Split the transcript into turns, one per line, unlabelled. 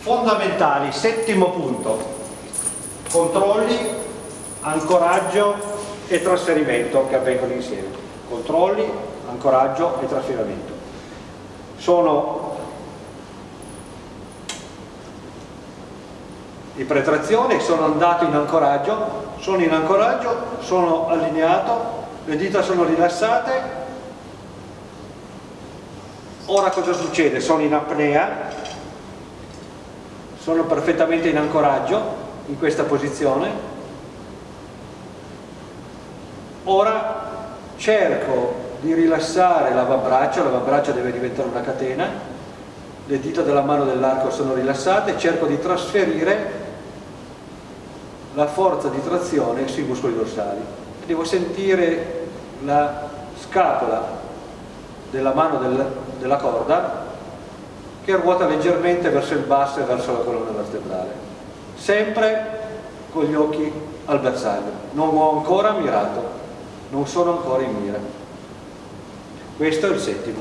fondamentali, settimo punto, controlli, ancoraggio e trasferimento che avvengono insieme. Controlli, ancoraggio e trasferimento. Sono di pretrazione, sono andato in ancoraggio, sono in ancoraggio, sono allineato, le dita sono rilassate, ora cosa succede? Sono in apnea, sono perfettamente in ancoraggio, in questa posizione, ora cerco di rilassare l'avambraccio, l'avambraccio deve diventare una catena, le dita della mano dell'arco sono rilassate, cerco di trasferire la forza di trazione sui muscoli dorsali. Devo sentire la scapola della mano del, della corda che ruota leggermente verso il basso e verso la colonna vertebrale. Sempre con gli occhi al bersaglio. Non ho ancora mirato, non sono ancora in mira. Questo è il settimo.